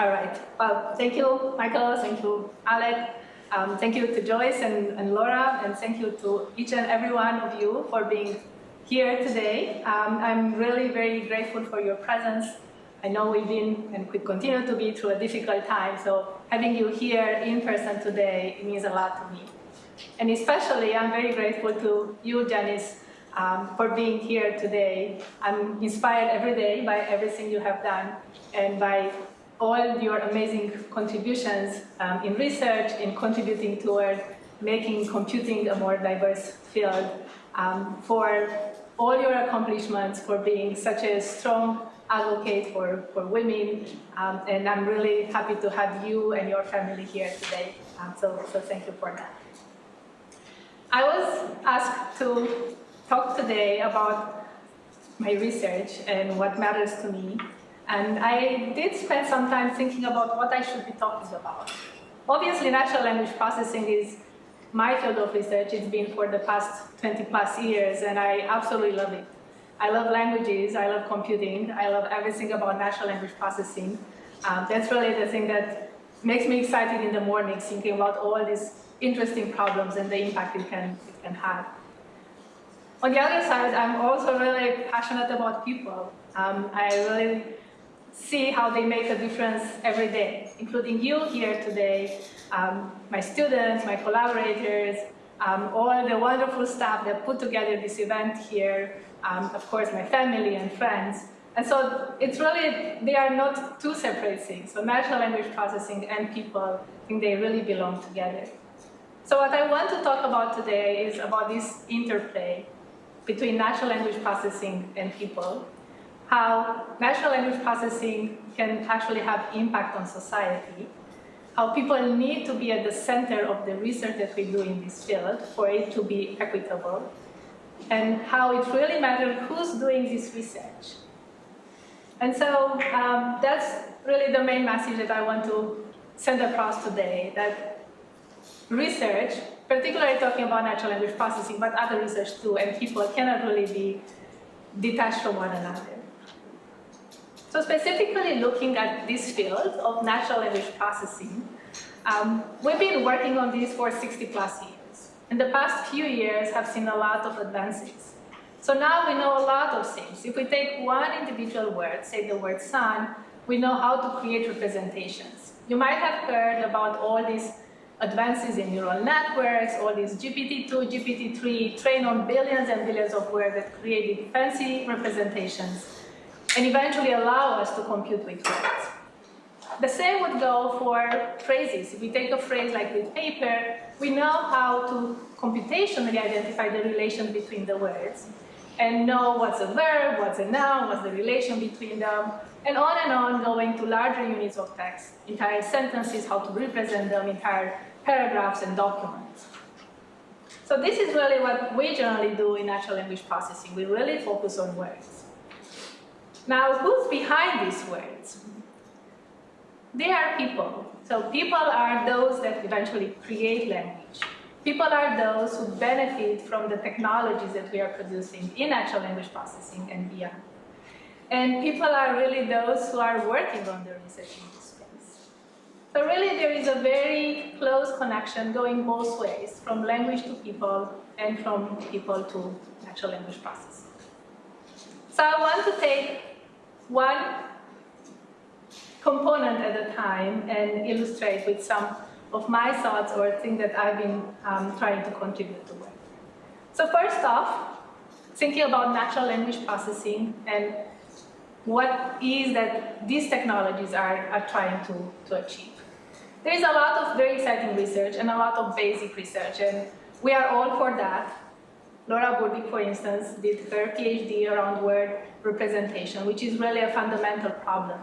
All right. Well, thank you, Michael. Thank you, Alec. Um, thank you to Joyce and, and, Laura, and thank you to each and every one of you for being here today. Um, I'm really very grateful for your presence. I know we've been and could continue to be through a difficult time, so having you here in person today means a lot to me. And especially, I'm very grateful to you, Janice, um, for being here today. I'm inspired every day by everything you have done and by all your amazing contributions um, in research, in contributing toward making computing a more diverse field, um, for all your accomplishments, for being such a strong advocate for, for women, um, and I'm really happy to have you and your family here today. Um, so, so thank you for that. I was asked to talk today about my research and what matters to me and I did spend some time thinking about what I should be talking about. Obviously, natural language processing is my field of research. It's been for the past 20 plus years, and I absolutely love it. I love languages, I love computing, I love everything about natural language processing. Um, that's really the thing that makes me excited in the morning, thinking about all these interesting problems and the impact it can, it can have. On the other side, I'm also really passionate about people. Um, I really see how they make a difference every day, including you here today, um, my students, my collaborators, um, all the wonderful staff that put together this event here, um, of course my family and friends. And so it's really, they are not two separate things. So natural language processing and people, I think they really belong together. So what I want to talk about today is about this interplay between natural language processing and people how natural language processing can actually have impact on society, how people need to be at the center of the research that we do in this field for it to be equitable, and how it really matters who's doing this research. And so um, that's really the main message that I want to send across today, that research, particularly talking about natural language processing, but other research too, and people cannot really be detached from one another. So specifically looking at this field of natural language processing, um, we've been working on this for 60 plus years. In the past few years have seen a lot of advances. So now we know a lot of things. If we take one individual word, say the word sun, we know how to create representations. You might have heard about all these advances in neural networks, all these GPT-2, GPT-3, trained on billions and billions of words that created fancy representations and eventually allow us to compute with words. The same would go for phrases. If we take a phrase like with paper, we know how to computationally identify the relation between the words and know what's a verb, what's a noun, what's the relation between them, and on and on going to larger units of text, entire sentences, how to represent them, entire paragraphs and documents. So this is really what we generally do in natural language processing. We really focus on words. Now, who's behind these words? They are people. So people are those that eventually create language. People are those who benefit from the technologies that we are producing in natural language processing and beyond. And people are really those who are working on the research in this space. So really there is a very close connection going both ways, from language to people and from people to natural language processing. So I want to take one component at a time and illustrate with some of my thoughts or things that I've been um, trying to contribute to work. So first off, thinking about natural language processing and what is that these technologies are, are trying to, to achieve. There is a lot of very exciting research and a lot of basic research, and we are all for that. Laura Burdick, for instance, did her PhD around word representation, which is really a fundamental problem.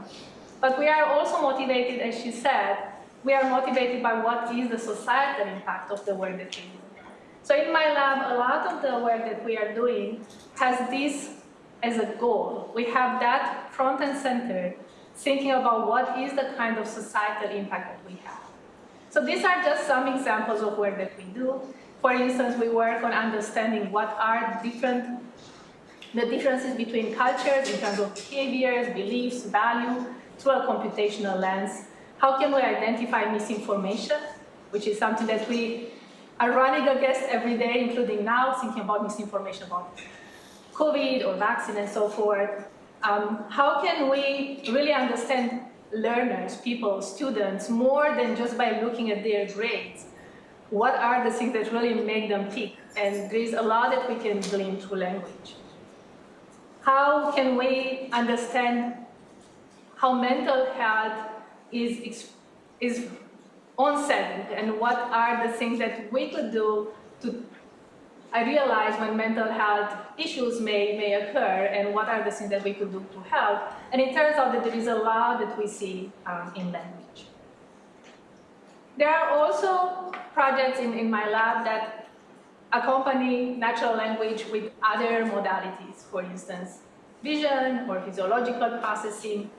But we are also motivated, as she said, we are motivated by what is the societal impact of the work that we do. So in my lab, a lot of the work that we are doing has this as a goal. We have that front and center, thinking about what is the kind of societal impact that we have. So these are just some examples of work that we do. For instance, we work on understanding what are different, the differences between cultures in terms of behaviors, beliefs, value, through a computational lens. How can we identify misinformation, which is something that we are running against every day, including now, thinking about misinformation about COVID or vaccine and so forth. Um, how can we really understand learners, people, students, more than just by looking at their grades? What are the things that really make them tick? And there's a lot that we can glean through language. How can we understand how mental health is, is onset and what are the things that we could do to I realize when mental health issues may, may occur and what are the things that we could do to help. And it turns out that there is a lot that we see um, in language. There are also projects in, in my lab that accompany natural language with other modalities, for instance, vision or physiological processing.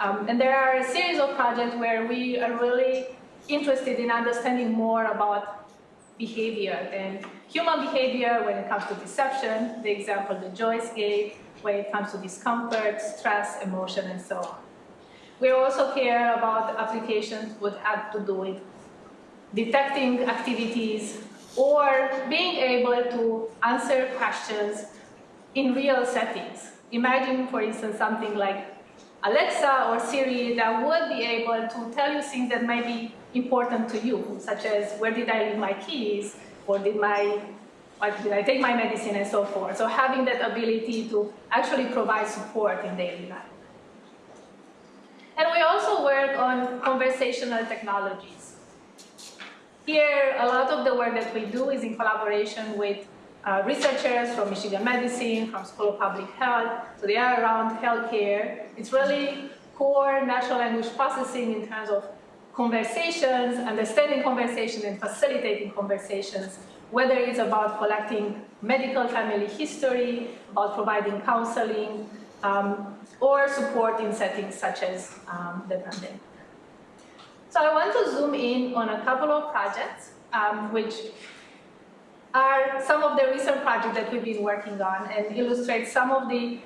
Um, and there are a series of projects where we are really interested in understanding more about behavior and human behavior when it comes to deception, the example that Joyce gave, when it comes to discomfort, stress, emotion, and so on. We also care about applications that have to do with detecting activities or being able to answer questions in real settings. Imagine, for instance, something like Alexa or Siri that would be able to tell you things that might be important to you, such as where did I leave my keys, or did my did I take my medicine and so forth. So having that ability to actually provide support in daily life. And we also work on conversational technologies. Here, a lot of the work that we do is in collaboration with uh, researchers from Michigan Medicine, from School of Public Health, so they are around healthcare. It's really core natural language processing in terms of conversations, understanding conversation and facilitating conversations, whether it's about collecting medical family history, about providing counseling, um, or support in settings such as um, the pandemic. So I want to zoom in on a couple of projects, um, which are some of the recent projects that we've been working on and illustrate some of the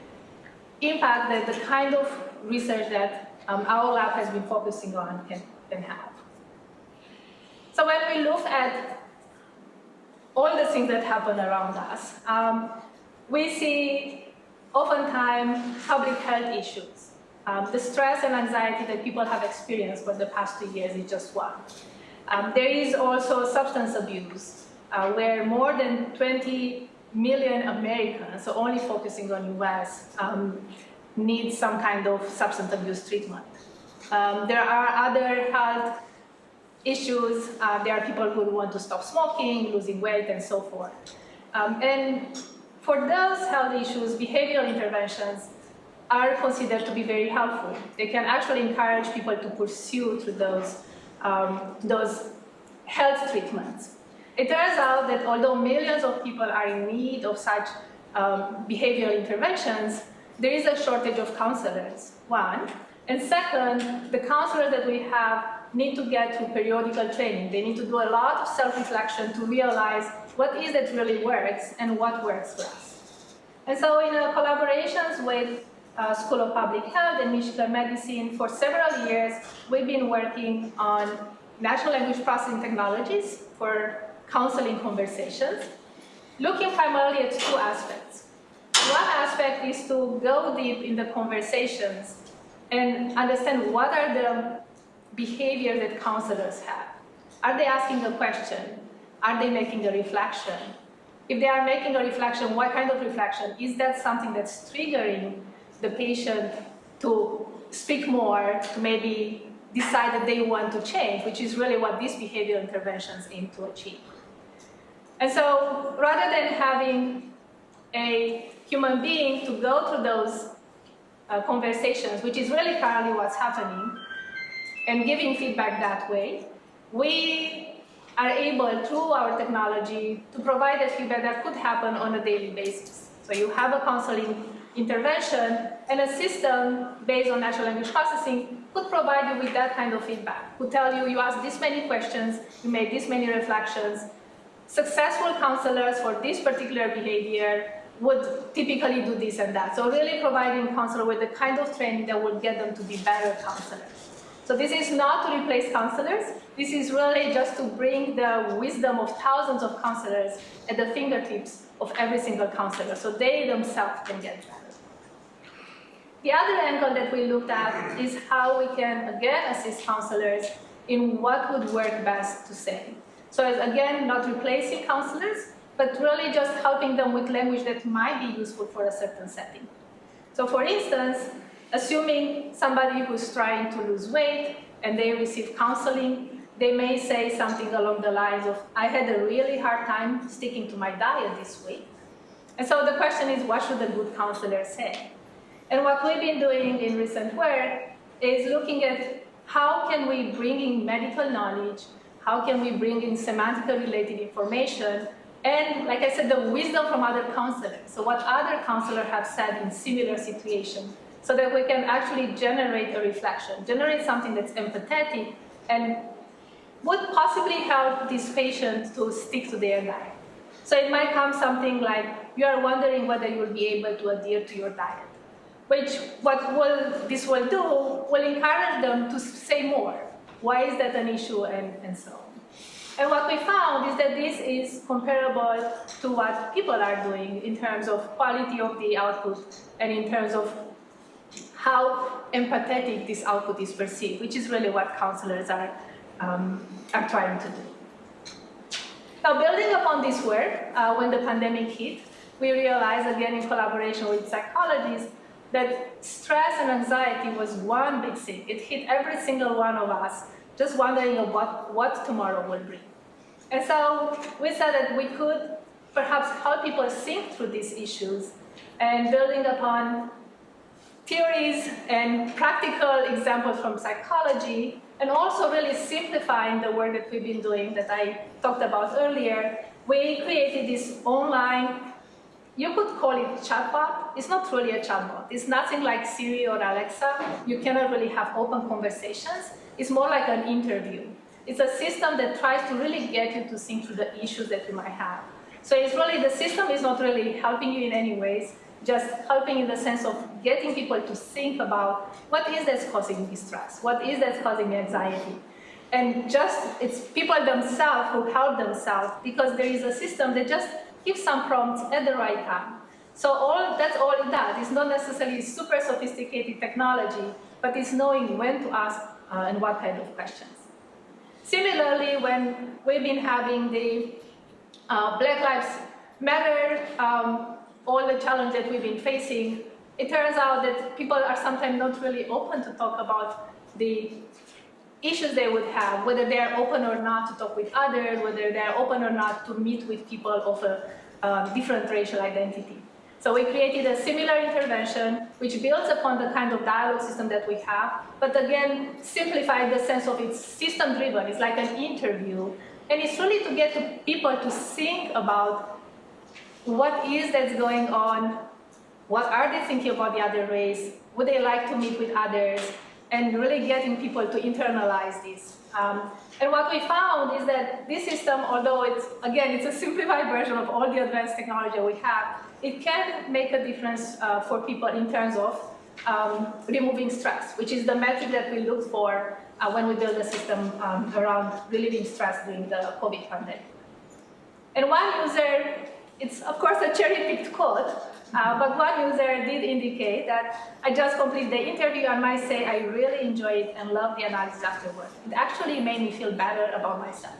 impact that the kind of research that um, our lab has been focusing on can, can have. So when we look at all the things that happen around us, um, we see oftentimes public health issues. Um, the stress and anxiety that people have experienced for the past two years is just one. Um, there is also substance abuse, uh, where more than 20 million Americans, so only focusing on US, um, need some kind of substance abuse treatment. Um, there are other health issues. Uh, there are people who want to stop smoking, losing weight, and so forth. Um, and for those health issues, behavioral interventions are considered to be very helpful. They can actually encourage people to pursue through those, um, those health treatments. It turns out that although millions of people are in need of such um, behavioral interventions, there is a shortage of counselors, one. And second, the counselors that we have need to get through periodical training. They need to do a lot of self-reflection to realize what is it really works and what works for us. And so in uh, collaborations with uh, School of Public Health and Michigan Medicine, for several years, we've been working on natural language processing technologies for counseling conversations, looking primarily at two aspects. One aspect is to go deep in the conversations and understand what are the behaviors that counselors have. Are they asking a question? Are they making a reflection? If they are making a reflection, what kind of reflection? Is that something that's triggering the patient to speak more, to maybe decide that they want to change, which is really what these behavioral interventions aim to achieve. And so rather than having a human being to go through those uh, conversations, which is really currently what's happening, and giving feedback that way, we are able, through our technology, to provide a feedback that could happen on a daily basis. So you have a counseling intervention, and a system based on natural language processing could provide you with that kind of feedback, could tell you, you asked this many questions, you made this many reflections, successful counselors for this particular behavior would typically do this and that. So really providing counselor with the kind of training that will get them to be better counselors. So this is not to replace counselors. This is really just to bring the wisdom of thousands of counselors at the fingertips of every single counselor so they themselves can get better. The other angle that we looked at is how we can, again, assist counselors in what would work best to say. So again, not replacing counselors, but really just helping them with language that might be useful for a certain setting. So for instance, assuming somebody who's trying to lose weight and they receive counseling, they may say something along the lines of, I had a really hard time sticking to my diet this week. And so the question is, what should a good counselor say? And what we've been doing in recent work is looking at how can we bring in medical knowledge, how can we bring in semantically related information and, like I said, the wisdom from other counselors. So what other counselors have said in similar situations, so that we can actually generate a reflection, generate something that's empathetic and would possibly help this patient to stick to their diet. So it might come something like, you are wondering whether you will be able to adhere to your diet, which what will, this will do will encourage them to say more. Why is that an issue and, and so on. And what we found is that this is comparable to what people are doing in terms of quality of the output and in terms of how empathetic this output is perceived, which is really what counselors are, um, are trying to do. Now, building upon this work, uh, when the pandemic hit, we realized, again in collaboration with psychologists, that stress and anxiety was one big thing. It hit every single one of us, just wondering what, what tomorrow will bring. And so we said that we could perhaps help people think through these issues and building upon theories and practical examples from psychology and also really simplifying the work that we've been doing that I talked about earlier, we created this online, you could call it chatbot. It's not really a chatbot. It's nothing like Siri or Alexa. You cannot really have open conversations. It's more like an interview. It's a system that tries to really get you to think through the issues that you might have. So it's really, the system is not really helping you in any ways, just helping in the sense of getting people to think about what is that's causing me stress, what is that's causing anxiety. And just, it's people themselves who help themselves because there is a system that just gives some prompts at the right time. So all, that's all it does. It's not necessarily super sophisticated technology, but it's knowing when to ask uh, and what kind of questions. Similarly, when we've been having the uh, Black Lives Matter, um, all the challenges that we've been facing, it turns out that people are sometimes not really open to talk about the issues they would have, whether they're open or not to talk with others, whether they're open or not to meet with people of a uh, different racial identity. So we created a similar intervention which builds upon the kind of dialogue system that we have, but again, simplified the sense of it's system-driven. It's like an interview. And it's really to get people to think about what is that's going on, what are they thinking about the other race, would they like to meet with others, and really getting people to internalize this. Um, and what we found is that this system, although it's, again, it's a simplified version of all the advanced technology we have, it can make a difference uh, for people in terms of um, removing stress, which is the metric that we look for uh, when we build a system um, around relieving stress during the COVID pandemic. And one user, it's of course a cherry-picked quote, uh, but one user did indicate that I just completed the interview and might say I really enjoyed it and loved the analysis afterward. It actually made me feel better about myself,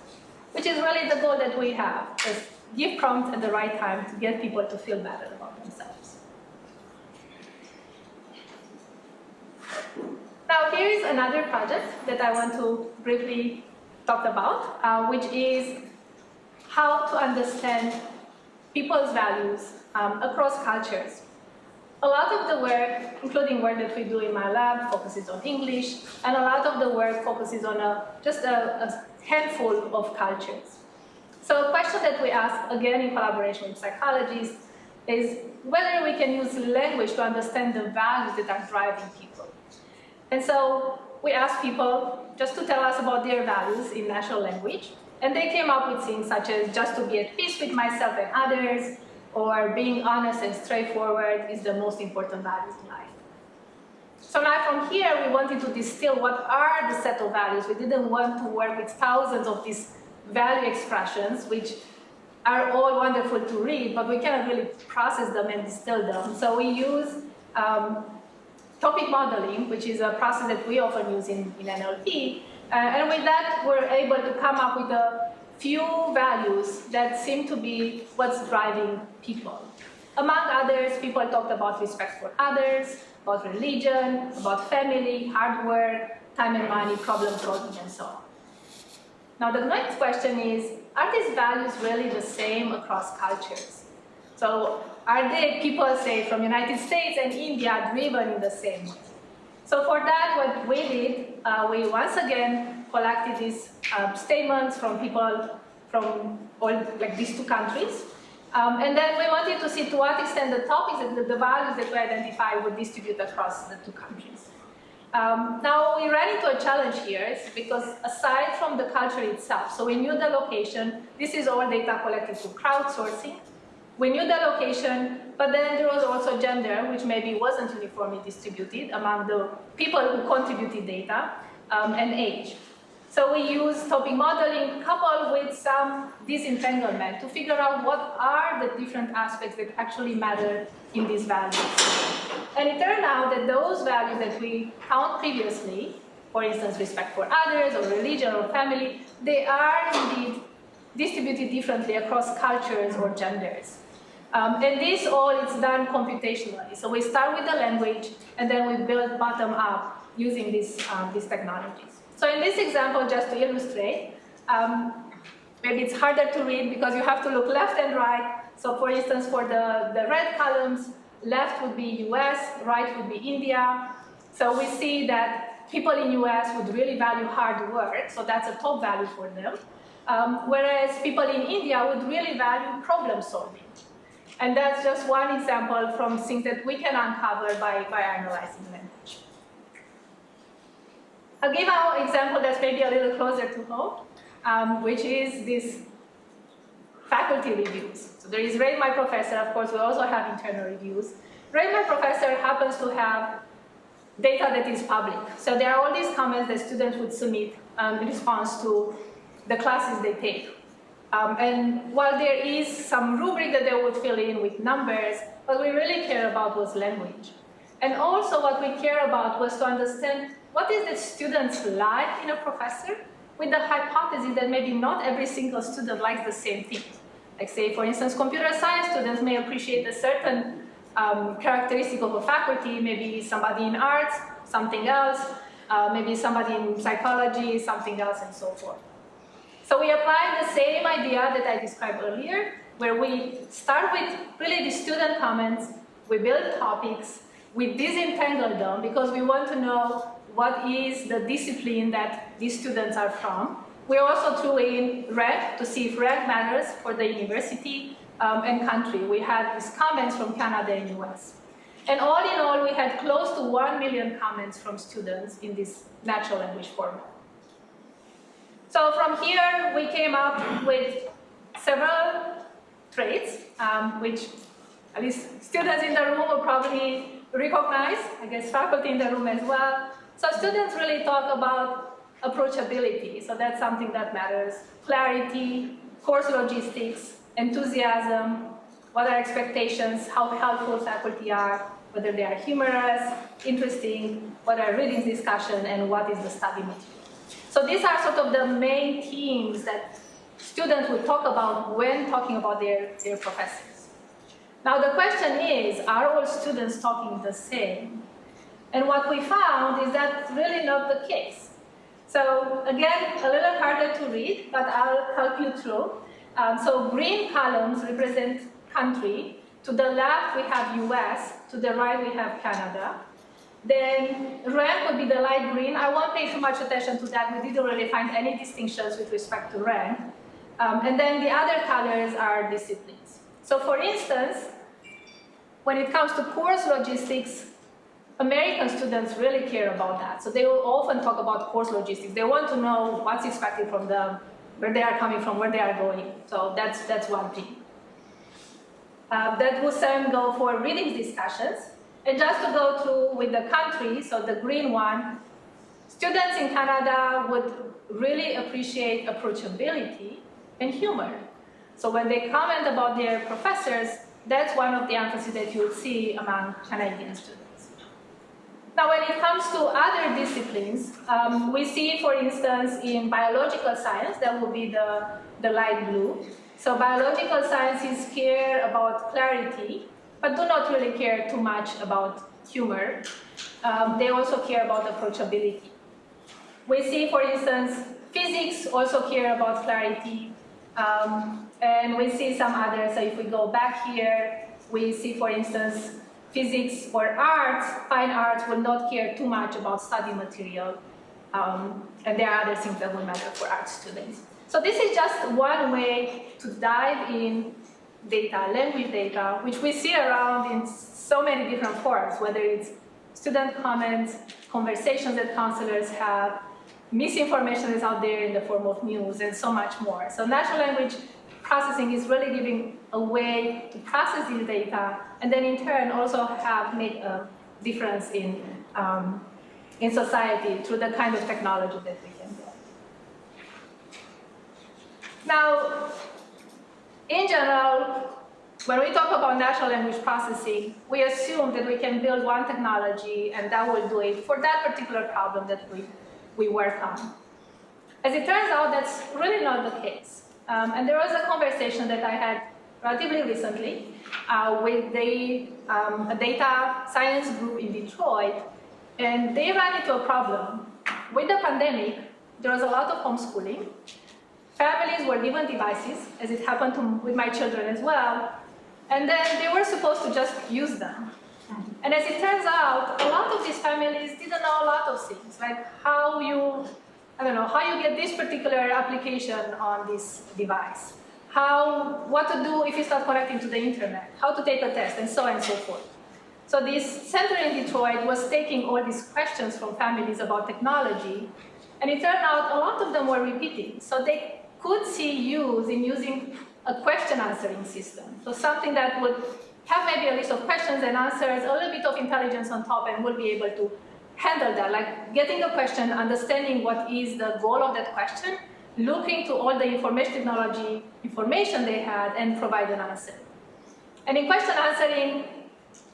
which is really the goal that we have, is give prompts at the right time to get people to feel better about themselves. Now here is another project that I want to briefly talk about, uh, which is how to understand people's values um, across cultures. A lot of the work, including work that we do in my lab, focuses on English, and a lot of the work focuses on a, just a, a handful of cultures. So a question that we ask, again in collaboration with psychologists, is whether we can use language to understand the values that are driving people. And so we ask people just to tell us about their values in natural language, and they came up with things such as just to be at peace with myself and others, or being honest and straightforward is the most important values in life. So now from here, we wanted to distill what are the set of values. We didn't want to work with thousands of these value expressions, which are all wonderful to read, but we cannot really process them and distill them. So we use um, topic modeling, which is a process that we often use in, in NLP. Uh, and with that, we're able to come up with a few values that seem to be what's driving people. Among others, people talked about respect for others, about religion, about family, hard work, time and money, problem solving, and so on. Now the next question is, are these values really the same across cultures? So are they people, say, from United States and India driven in the same way? So for that, what we did, uh, we once again collected these uh, statements from people from all like these two countries. Um, and then we wanted to see to what extent the topics, the, the values that we identify would distribute across the two countries. Um, now we ran into a challenge here because aside from the culture itself, so we knew the location, this is all data collected through crowdsourcing. We knew the location, but then there was also gender, which maybe wasn't uniformly distributed among the people who contributed data, um, and age. So we use topic modeling coupled with some disentanglement to figure out what are the different aspects that actually matter in these values. And it turned out that those values that we found previously, for instance, respect for others or religion or family, they are indeed distributed differently across cultures or genders. Um, and this all is done computationally. So we start with the language and then we build bottom up using these, um, these technologies. So in this example, just to illustrate, um, maybe it's harder to read because you have to look left and right. So for instance, for the, the red columns, left would be US, right would be India. So we see that people in US would really value hard work, so that's a top value for them. Um, whereas people in India would really value problem solving. And that's just one example from things that we can uncover by, by analyzing language. I'll give an example that's maybe a little closer to home, um, which is this faculty reviews. So there is Rate My Professor, of course, we also have internal reviews. Rate My Professor happens to have data that is public. So there are all these comments that students would submit um, in response to the classes they take. Um, and while there is some rubric that they would fill in with numbers, what we really care about was language. And also what we care about was to understand what is the students like in a professor with the hypothesis that maybe not every single student likes the same thing. Like say, for instance, computer science students may appreciate a certain um, characteristic of a faculty, maybe somebody in arts, something else, uh, maybe somebody in psychology, something else, and so forth. So we apply the same idea that I described earlier, where we start with really the student comments, we build topics, we disentangle them because we want to know what is the discipline that these students are from. We also threw in rank to see if rank matters for the university um, and country. We had these comments from Canada and US. And all in all, we had close to 1 million comments from students in this natural language format. So from here, we came up with several traits, um, which at least students in the room will probably recognize, I guess faculty in the room as well. So students really talk about approachability, so that's something that matters. Clarity, course logistics, enthusiasm, what are expectations, how helpful faculty are, whether they are humorous, interesting, what are readings discussion, and what is the study material. So these are sort of the main themes that students would talk about when talking about their, their professors. Now the question is, are all students talking the same? And what we found is that's really not the case. So again, a little harder to read, but I'll help you through. Um, so green columns represent country. To the left, we have US. To the right, we have Canada. Then red would be the light green. I won't pay too much attention to that. We didn't really find any distinctions with respect to rank. Um, and then the other colors are disciplines. So for instance, when it comes to course logistics, American students really care about that. So they will often talk about course logistics. They want to know what's expected from them, where they are coming from, where they are going. So that's, that's one thing. uh, that will then go for reading discussions. And just to go through with the country, so the green one, students in Canada would really appreciate approachability and humor. So when they comment about their professors, that's one of the emphasis that you would see among Canadian students. Now, when it comes to other disciplines, um, we see, for instance, in biological science, that will be the, the light blue. So biological sciences care about clarity, but do not really care too much about humor. Um, they also care about approachability. We see, for instance, physics also care about clarity, um, and we see some others. So if we go back here, we see, for instance, physics or arts, fine arts will not care too much about study material. Um, and there are other things that will matter for art students. So this is just one way to dive in data, language data, which we see around in so many different forms, whether it's student comments, conversations that counselors have, misinformation is out there in the form of news, and so much more. So natural language processing is really giving a way to process this data, and then in turn also have made a difference in, um, in society through the kind of technology that we can build. Now, in general, when we talk about natural language processing, we assume that we can build one technology and that will do it for that particular problem that we we work on. As it turns out, that's really not the case. Um, and there was a conversation that I had relatively recently uh, with the, um, a data science group in Detroit, and they ran into a problem. With the pandemic, there was a lot of homeschooling. Families were given devices, as it happened to, with my children as well, and then they were supposed to just use them. And as it turns out, a lot of these families didn't know a lot of things, like how you, I don't know, how you get this particular application on this device, how, what to do if you start connecting to the internet, how to take a test, and so on and so forth. So this center in Detroit was taking all these questions from families about technology, and it turned out a lot of them were repeating. So they could see use in using a question answering system. So something that would have maybe a list of questions and answers, a little bit of intelligence on top, and we'll be able to handle that, like getting the question, understanding what is the goal of that question, looking to all the information technology information they had, and provide an answer. And in question answering,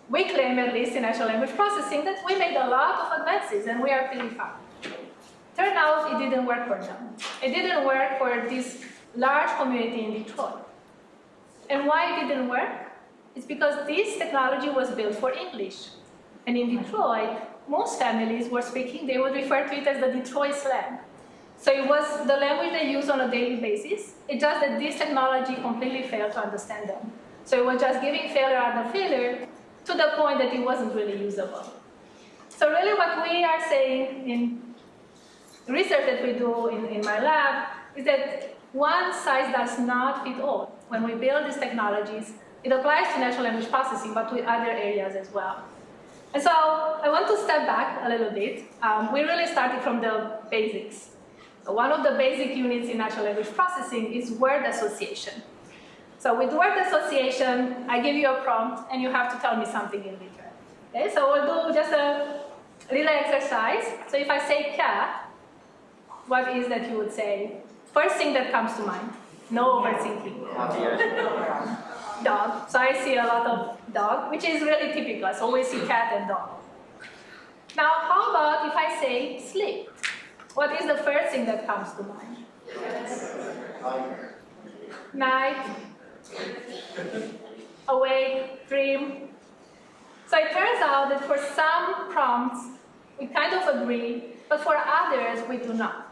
we claim, at least in natural language processing, that we made a lot of advances, and we are pretty fast. Turned out it didn't work for them. It didn't work for this large community in Detroit. And why it didn't work? It's because this technology was built for English. And in Detroit, most families were speaking, they would refer to it as the Detroit slang. So it was the language they use on a daily basis. It's just that this technology completely failed to understand them. So it was just giving failure after failure to the point that it wasn't really usable. So really what we are saying in research that we do in, in my lab is that one size does not fit all. When we build these technologies, it applies to natural language processing, but to other areas as well. And so I want to step back a little bit. Um, we really started from the basics. So one of the basic units in natural language processing is word association. So with word association, I give you a prompt, and you have to tell me something in return. Okay, so we'll do just a little exercise. So if I say cat, what is that you would say? First thing that comes to mind. No overthinking. dog. So I see a lot of dog, which is really typical. So we see cat and dog. Now, how about if I say sleep? What is the first thing that comes to mind? Night, awake, dream. So it turns out that for some prompts, we kind of agree, but for others, we do not.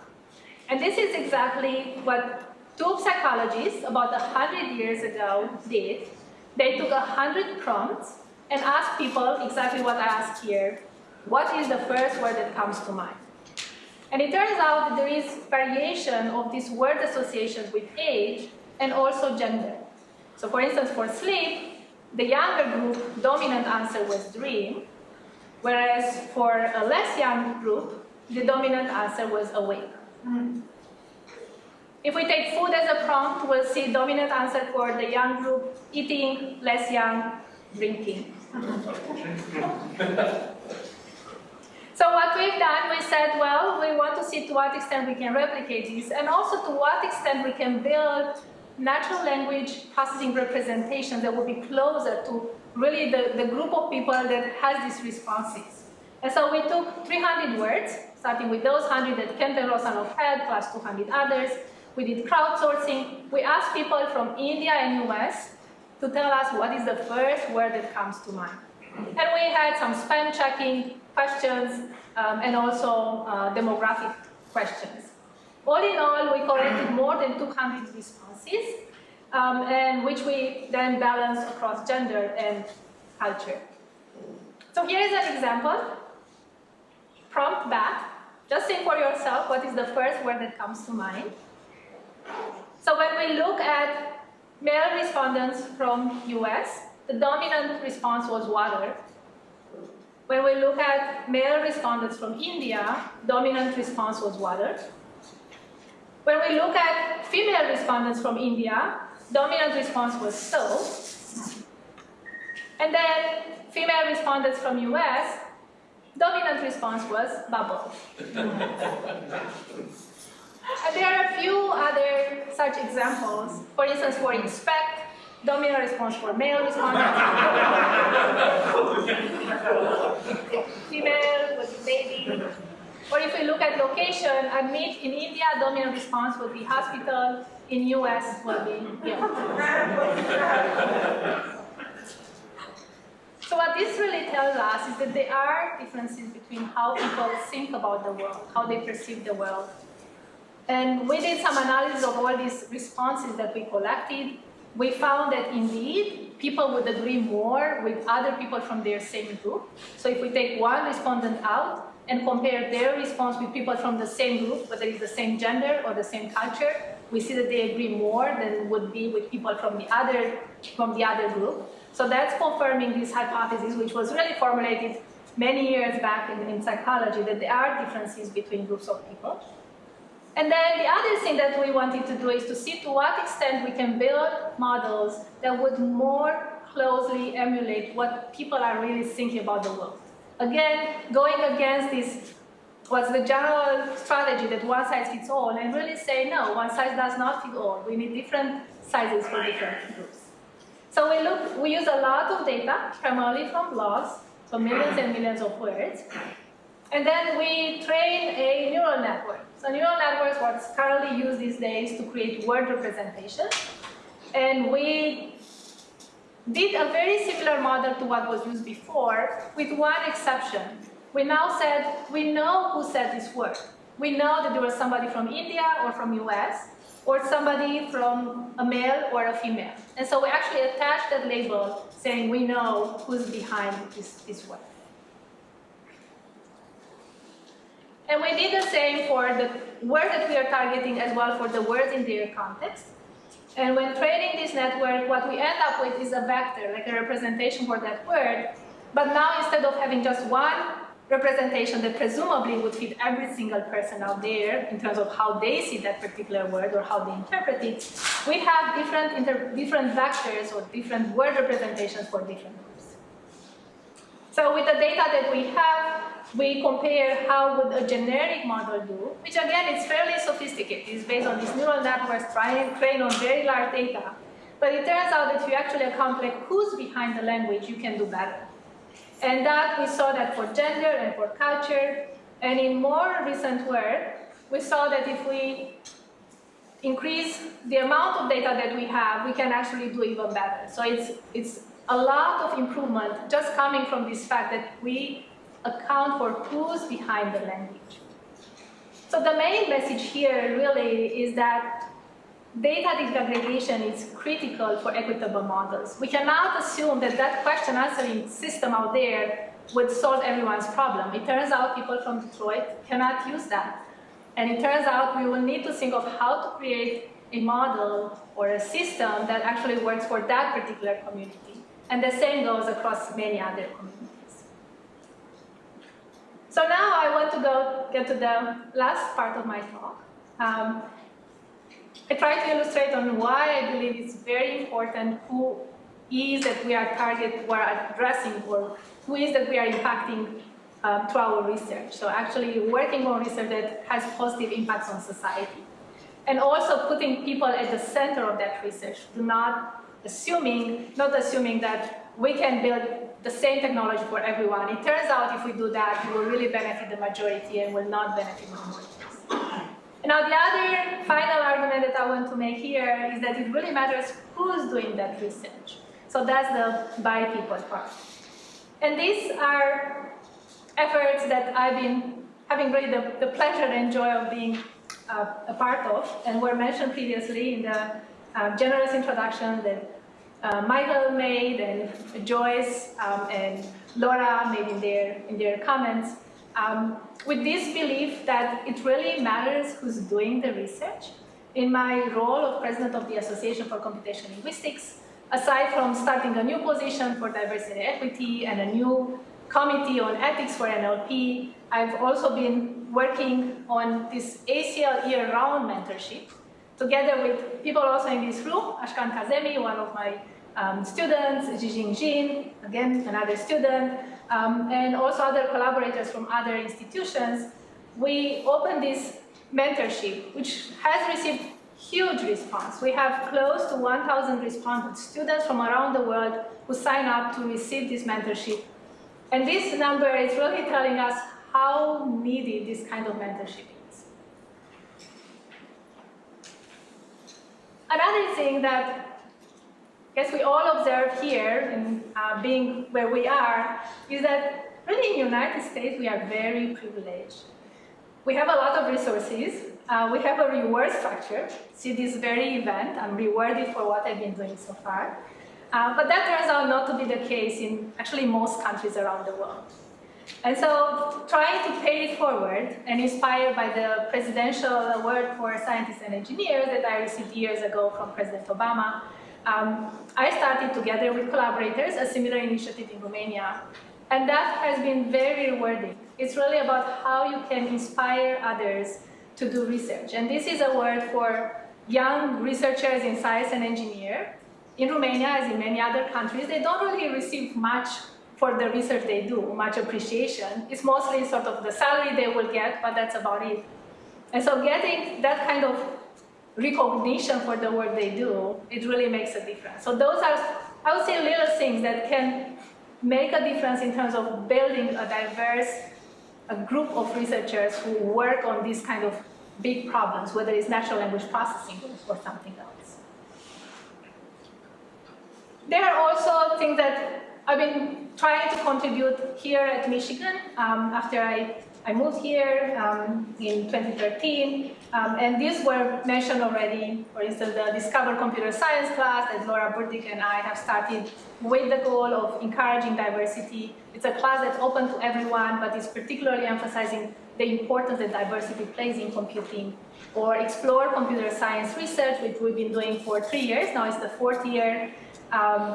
And this is exactly what Two psychologists about 100 years ago did. They took 100 prompts and asked people exactly what I asked here. What is the first word that comes to mind? And it turns out that there is variation of these word associations with age and also gender. So for instance, for sleep, the younger group, dominant answer was dream, whereas for a less young group, the dominant answer was awake. If we take food as a prompt, we'll see dominant answer for the young group, eating, less young, drinking. so what we've done, we said, well, we want to see to what extent we can replicate this, and also to what extent we can build natural language processing representations that will be closer to really the, the group of people that has these responses. And so we took 300 words, starting with those 100 that Kent and Rosanoff had, plus 200 others. We did crowdsourcing. We asked people from India and US to tell us what is the first word that comes to mind. And we had some spam checking questions um, and also uh, demographic questions. All in all, we collected more than 200 responses, um, and which we then balanced across gender and culture. So here is an example. Prompt back. Just think for yourself what is the first word that comes to mind. So when we look at male respondents from US, the dominant response was water. When we look at male respondents from India, dominant response was water. When we look at female respondents from India, dominant response was stove. And then female respondents from US, dominant response was bubble. and there are a few other such examples. For instance, for inspect, dominant response for male respondents. Female was baby. Or if we look at location, admit in India, dominant response would be hospital, in US would be yeah. So what this really tells us is that there are differences between how people think about the world, how they perceive the world. And we did some analysis of all these responses that we collected. We found that indeed, people would agree more with other people from their same group. So if we take one respondent out, and compare their response with people from the same group, whether it's the same gender or the same culture, we see that they agree more than would be with people from the other, from the other group. So that's confirming this hypothesis, which was really formulated many years back in, in psychology, that there are differences between groups of people. And then the other thing that we wanted to do is to see to what extent we can build models that would more closely emulate what people are really thinking about the world. Again, going against this was the general strategy that one size fits all and really say, no, one size does not fit all. We need different sizes for different groups. So we look, we use a lot of data, primarily from blogs, so millions and millions of words. And then we train a neural network. So neural networks what's currently used these days to create word representation. And we did a very similar model to what was used before, with one exception. We now said, we know who said this word. We know that there was somebody from India or from US, or somebody from a male or a female. And so we actually attach that label saying we know who's behind this, this. And we did the same for the word that we are targeting as well for the words in their context. And when training this network, what we end up with is a vector, like a representation for that word. But now instead of having just one representation that presumably would fit every single person out there in terms of how they see that particular word or how they interpret it, we have different, different vectors or different word representations for different groups. So with the data that we have, we compare how would a generic model do, which again is fairly sophisticated. It's based on these neural networks trained on very large data. But it turns out that if you actually account like who's behind the language, you can do better. And that we saw that for gender and for culture. And in more recent work, we saw that if we increase the amount of data that we have, we can actually do even better. So it's, it's a lot of improvement just coming from this fact that we account for who's behind the language. So the main message here really is that data disaggregation is critical for equitable models. We cannot assume that that question answering system out there would solve everyone's problem. It turns out people from Detroit cannot use that. And it turns out we will need to think of how to create a model or a system that actually works for that particular community. And the same goes across many other communities. So now I want to go get to the last part of my talk. Um, I try to illustrate on why I believe it's very important who is that we are target, we are addressing, or who is that we are impacting um, through our research. So actually working on research that has positive impacts on society. And also putting people at the center of that research, do not assuming, not assuming that we can build the same technology for everyone. It turns out if we do that, we will really benefit the majority and will not benefit minorities. Now the other final argument that I want to make here is that it really matters who's doing that research. So that's the by people part. And these are efforts that I've been having really the, the pleasure and joy of being uh, a part of, and were mentioned previously in the uh, generous introduction that uh, Michael made and Joyce um, and Laura made in their, in their comments, um, with this belief that it really matters who's doing the research. In my role of president of the Association for Computational Linguistics, aside from starting a new position for diversity and equity and a new committee on ethics for NLP, I've also been working on this ACL year-round mentorship together with people also in this room, Ashkan Kazemi, one of my um, students, Zhijing Jin, again, another student, um, and also other collaborators from other institutions, we opened this mentorship, which has received huge response. We have close to 1,000 respondents, students from around the world who sign up to receive this mentorship. And this number is really telling us how needed this kind of mentorship is. Another thing that guess we all observe here, in uh, being where we are, is that really in the United States we are very privileged. We have a lot of resources. Uh, we have a reward structure. See this very event, I'm rewarded for what I've been doing so far. Uh, but that turns out not to be the case in actually most countries around the world. And so trying to pay it forward and inspired by the Presidential Award for Scientists and Engineers that I received years ago from President Obama, um, I started together with collaborators a similar initiative in Romania. And that has been very rewarding. It's really about how you can inspire others to do research. And this is a word for young researchers in science and engineer. In Romania, as in many other countries, they don't really receive much for the research they do, much appreciation. It's mostly sort of the salary they will get, but that's about it. And so getting that kind of recognition for the work they do, it really makes a difference. So those are, I would say, little things that can make a difference in terms of building a diverse a group of researchers who work on these kind of big problems, whether it's natural language processing or something else. There are also things that I've been trying to contribute here at Michigan um, after I I moved here um, in 2013, um, and these were mentioned already. For instance, the Discover Computer Science class that Laura Burdick and I have started with the goal of encouraging diversity. It's a class that's open to everyone, but is particularly emphasizing the importance that diversity plays in computing. Or Explore Computer Science Research, which we've been doing for three years. Now it's the fourth year. Um,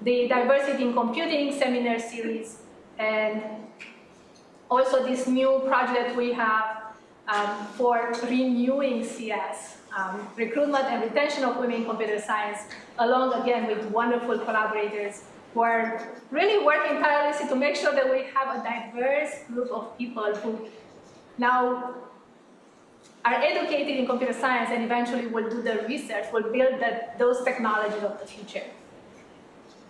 the Diversity in Computing seminar series, and also this new project we have um, for renewing CS, um, recruitment and retention of women in computer science, along again with wonderful collaborators who are really working tirelessly to make sure that we have a diverse group of people who now are educated in computer science and eventually will do the research, will build the, those technologies of the future.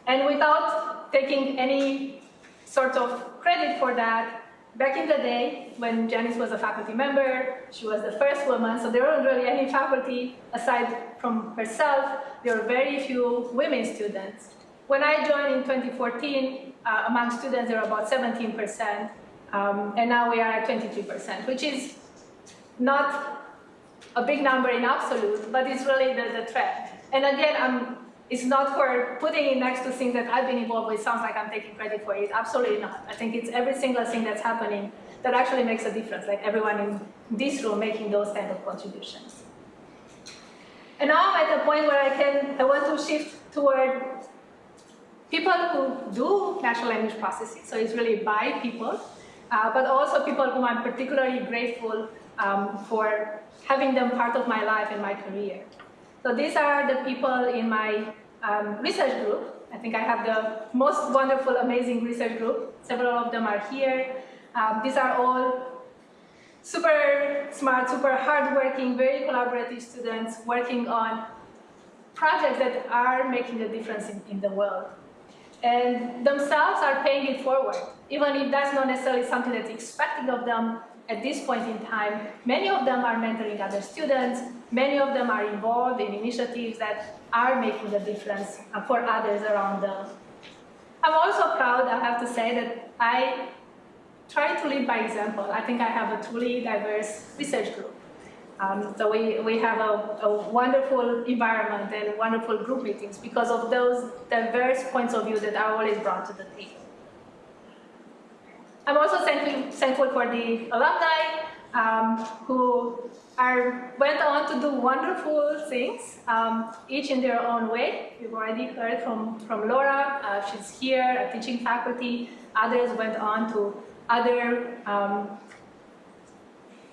And without taking any sort of credit for that, back in the day, when Janice was a faculty member, she was the first woman, so there weren't really any faculty aside from herself. There were very few women students. When I joined in 2014, uh, among students, there were about 17%, um, and now we are at 23%, which is not a big number in absolute, but it's really the, the trend. And again, I'm it's not for putting it next to things that I've been involved with. Sounds like I'm taking credit for it. Absolutely not. I think it's every single thing that's happening that actually makes a difference, like everyone in this room making those kind of contributions. And now I'm at a point where I can, I want to shift toward people who do natural language processing, so it's really by people, uh, but also people whom I'm particularly grateful um, for having them part of my life and my career. So these are the people in my um, research group. I think I have the most wonderful, amazing research group. Several of them are here. Um, these are all super smart, super hardworking, very collaborative students working on projects that are making a difference in, in the world. And themselves are paying it forward, even if that's not necessarily something that's expected of them at this point in time. Many of them are mentoring other students, many of them are involved in initiatives that are making a difference for others around them. I'm also proud, I have to say, that I try to lead by example. I think I have a truly diverse research group. Um, so we, we have a, a, wonderful environment and wonderful group meetings because of those diverse points of view that are always brought to the table. I'm also thankful, thankful for the alumni um, who are, went on to do wonderful things, um, each in their own way. We've already heard from, from Laura, uh, she's here, a teaching faculty. Others went on to other um,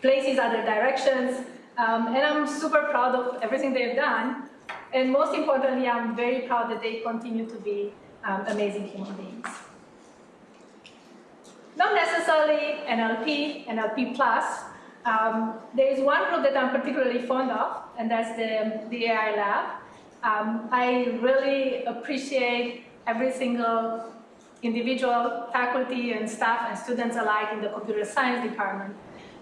places, other directions. Um, and I'm super proud of everything they've done. And most importantly, I'm very proud that they continue to be um, amazing human beings. Not necessarily NLP, NLP plus. Um, there is one group that I'm particularly fond of, and that's the, the AI lab. Um, I really appreciate every single individual faculty and staff and students alike in the computer science department.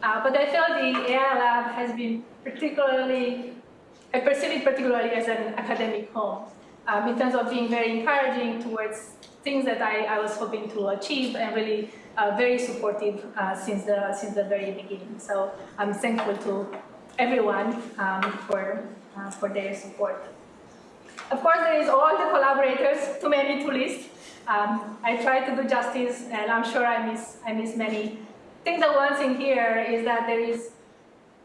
Uh, but I feel the AI lab has been particularly, I perceive it particularly as an academic home um, in terms of being very encouraging towards things that I, I was hoping to achieve and really uh, very supportive uh, since, the, since the very beginning. So I'm thankful to everyone um, for, uh, for their support. Of course, there is all the collaborators, too many to list, um, I try to do justice, and I'm sure I miss, I miss many. I think the one thing here is that there is,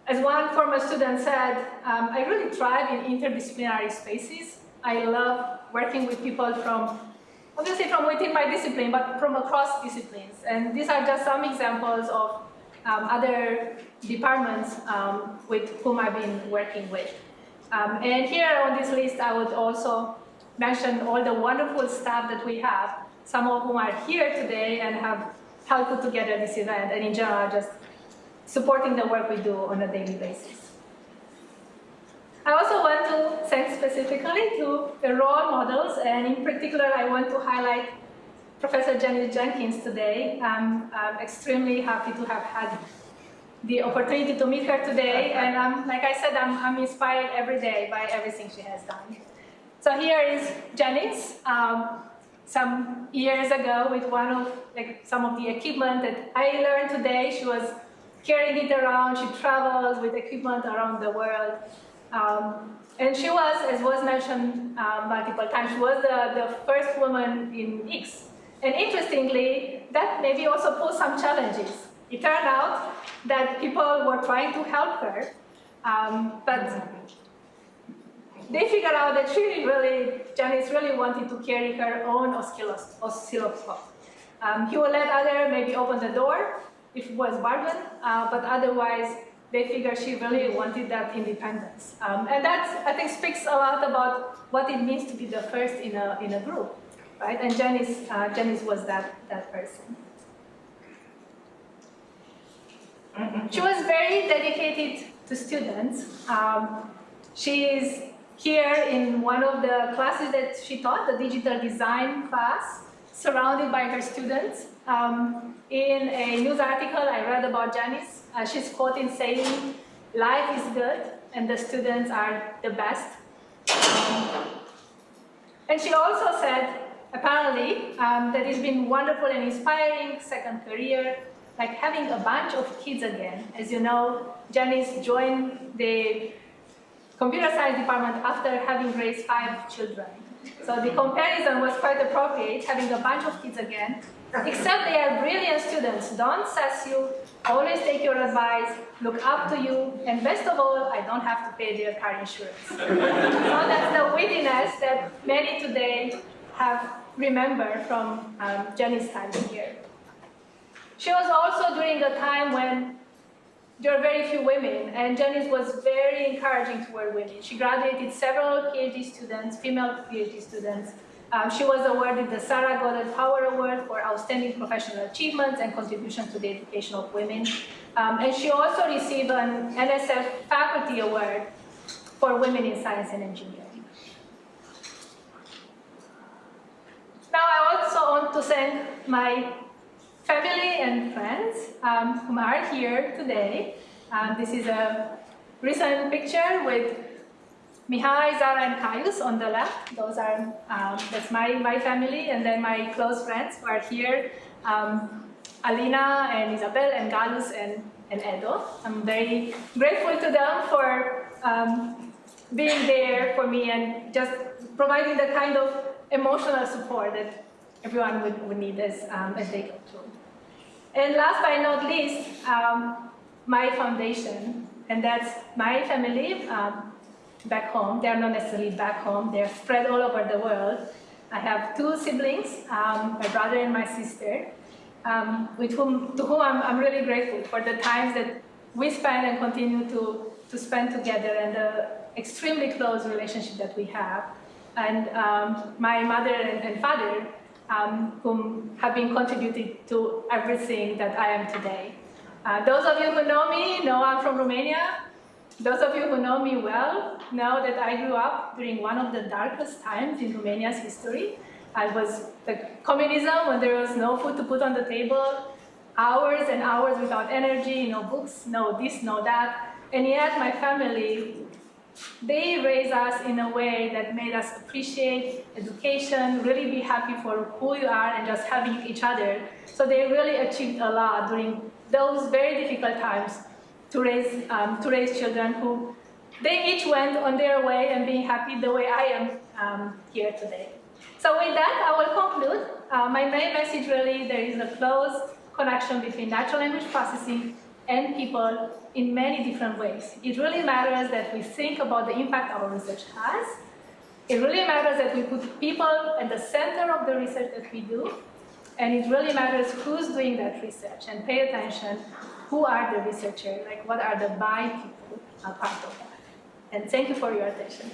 as one former student said, um, I really thrive in interdisciplinary spaces. I love working with people from, obviously from within my discipline, but from across disciplines. And these are just some examples of um, other departments um, with whom I've been working with. Um, and here on this list, I would also mention all the wonderful staff that we have, some of whom are here today and have helped put together this event, and in general, just supporting the work we do on a daily basis. I also want to thank specifically to the role models, and in particular, I want to highlight Professor Janice Jenkins today. I'm, I'm extremely happy to have had the opportunity to meet her today, and I'm, like I said, I'm, I'm inspired every day by everything she has done. So here is Janice, um, some years ago with one of like some of the equipment that I learned today. She was carrying it around. She traveled with equipment around the world. Um, and she was, as was mentioned um, multiple times, she was the, the first woman in X. And interestingly, that maybe also posed some challenges. It turned out that people were trying to help her, um, but they figured out that she really, Janice really wanted to carry her own oscilloscope. Um, he would let other maybe open the door if it was bargain, uh, but otherwise they figured she really wanted that independence. Um, and that, I think, speaks a lot about what it means to be the first in a, in a group, right? And Janice, uh, Janice was that, that person. She was very dedicated to students. Um, she is here in one of the classes that she taught, the digital design class, surrounded by her students. Um, in a news article I read about Janice, uh, she's quoted saying, life is good and the students are the best. Um, and she also said, apparently, um, that it's been wonderful and inspiring second career, like having a bunch of kids again. As you know, Janice joined the computer science department after having raised five children. So the comparison was quite appropriate, having a bunch of kids again, except they are brilliant students, don't sass you, always take your advice, look up to you, and best of all, I don't have to pay their car insurance. so that's the wittiness that many today have remembered from um, Jenny's time here. She was also during a time when there are very few women, and Janice was very encouraging toward women. She graduated several PhD students, female PhD students. Um, she was awarded the Sarah Goddard Power Award for outstanding professional achievements and contribution to the education of women. Um, and she also received an NSF Faculty Award for women in science and engineering. Now I also want to thank my family and friends um, who are here today. Um, this is a recent picture with Mihai, Zara, and Caius on the left. Those are um, that's my my family, and then my close friends who are here. Um, Alina and Isabel and Galus and, and Edo. I'm very grateful to them for um, being there for me and just providing the kind of emotional support that everyone would, would need as, um, as they go through. And last but not least, um, my foundation, and that's my family um, back home. They're not necessarily back home, they're spread all over the world. I have two siblings, um, my brother and my sister, um, with whom, to whom I'm, I'm really grateful for the times that we spend and continue to, to spend together and the extremely close relationship that we have. And um, my mother and, and father, um, whom have been contributing to everything that I am today. Uh, those of you who know me know I'm from Romania. Those of you who know me well know that I grew up during one of the darkest times in Romania's history. I was the communism when there was no food to put on the table, hours and hours without energy, no books, no this, no that. And yet my family they raised us in a way that made us appreciate education, really be happy for who you are and just having each other. So they really achieved a lot during those very difficult times to raise, um, to raise children who they each went on their way and being happy the way I am um, here today. So with that, I will conclude. Uh, my main message really, there is a close connection between natural language processing and people in many different ways. It really matters that we think about the impact our research has. It really matters that we put people at the center of the research that we do. And it really matters who's doing that research and pay attention who are the researchers, like what are the by people a part of that. And thank you for your attention.